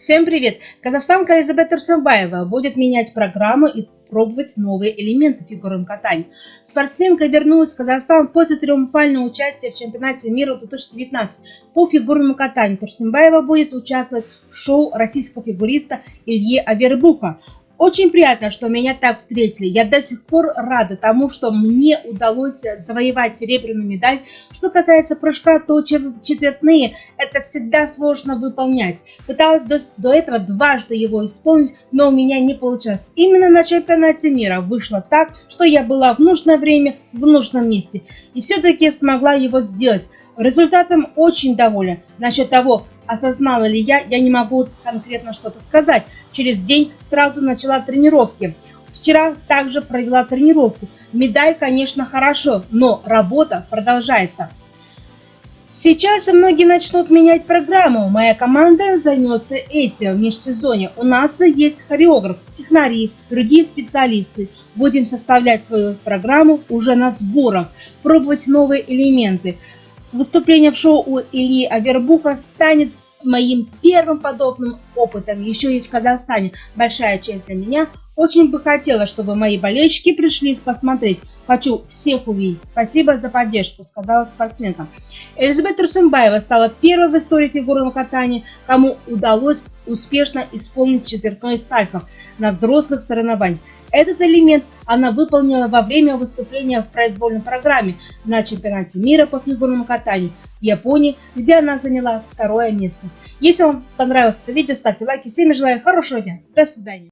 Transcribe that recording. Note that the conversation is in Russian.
Всем привет! Казахстанка Элизабет Турсенбаева будет менять программу и пробовать новые элементы фигурного катания. Спортсменка вернулась в Казахстан после триумфального участия в чемпионате мира 2019 по фигурному катанию. Турсенбаева будет участвовать в шоу российского фигуриста Ильи Авербуха. Очень приятно, что меня так встретили. Я до сих пор рада тому, что мне удалось завоевать серебряную медаль. Что касается прыжка, то четвертные это всегда сложно выполнять. Пыталась до, до этого дважды его исполнить, но у меня не получалось. Именно на чемпионате мира вышло так, что я была в нужное время в нужном месте. И все-таки смогла его сделать. Результатом очень доволен. Насчет того, осознала ли я, я не могу конкретно что-то сказать. Через день сразу начала тренировки. Вчера также провела тренировку. Медаль, конечно, хорошо, но работа продолжается. Сейчас многие начнут менять программу. Моя команда займется этим в межсезонье. У нас есть хореограф, технари, другие специалисты. Будем составлять свою программу уже на сборах, пробовать новые элементы. Выступление в шоу у Ильи Авербуха станет моим первым подобным опытом еще и в Казахстане. Большая честь для меня. Очень бы хотела, чтобы мои болельщики пришли посмотреть. Хочу всех увидеть. Спасибо за поддержку, сказала спортсменка. Элизабет Турсенбаева стала первой в истории фигурного катания, кому удалось успешно исполнить четвертной сальхов на взрослых соревнованиях. Этот элемент она выполнила во время выступления в произвольной программе на чемпионате мира по фигурному катанию в Японии, где она заняла второе место. Если вам понравилось это видео, ставьте лайки. Всем желаю хорошего дня. До свидания.